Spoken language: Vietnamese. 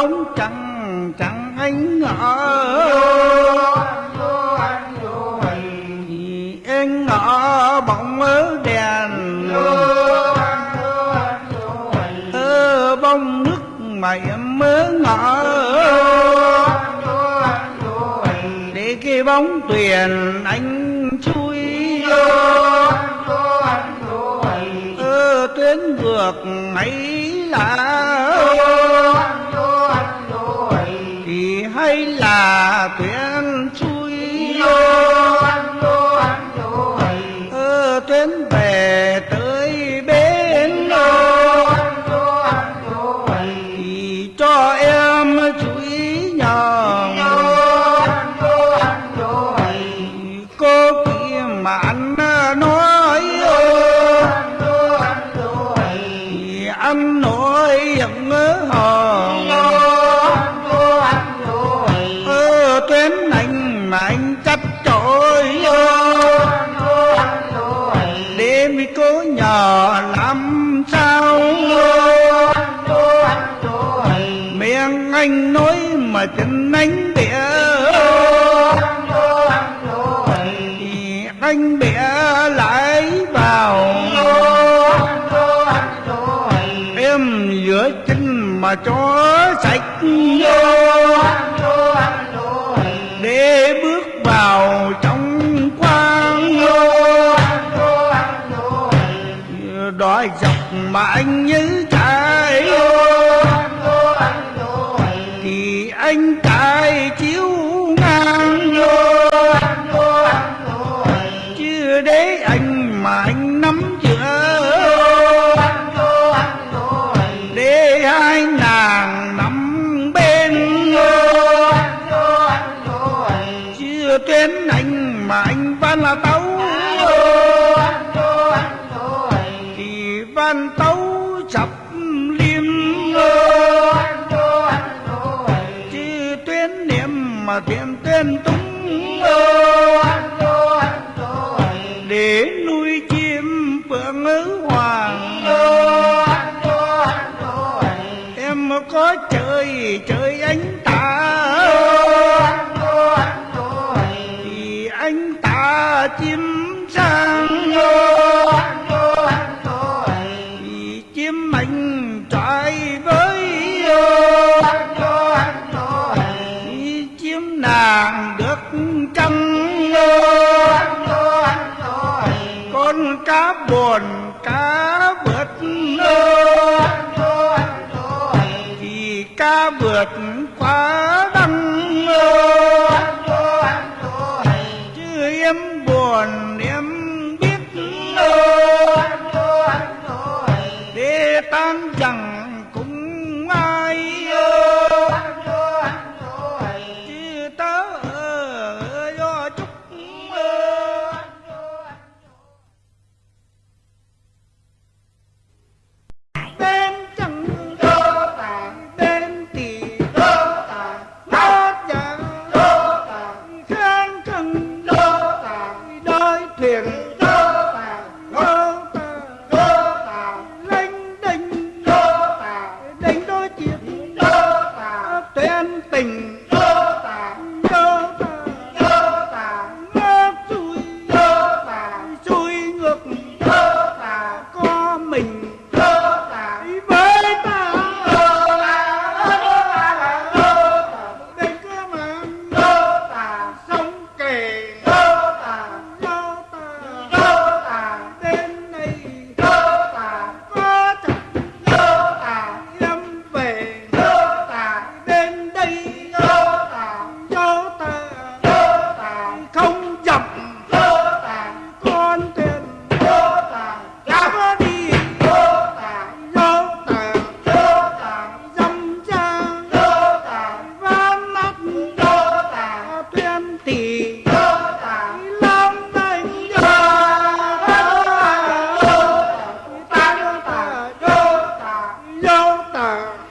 bóng chẳng chẳng anh ngỡ anh ngỡ bóng ở đèn. Ơ bông nước mày mớ ngỡ để cái bóng tuyền anh chui. Ơ tuyến ngược mấy là. Nhờ làm sao miệng anh nói mà chân anh bịa. Thì anh bịa lại vào. Em giữa chân mà cho sạch. Dọc mà anh như chạy thì anh chạy chiếu ngang chưa để anh mà anh nắm giữa để hai nàng nắm bên chưa tuyến anh mà anh văn là tấu mà tiệm tuyên túng để chim anh trai với chim nàng được trăng con cá buồn cá ăn chẳng cũng ai ơ. Tớ do chúc bên chẳng đô tạng bên tỳ đô tạng hát dạng đô tạng khen cần đô tạng đôi thuyền are.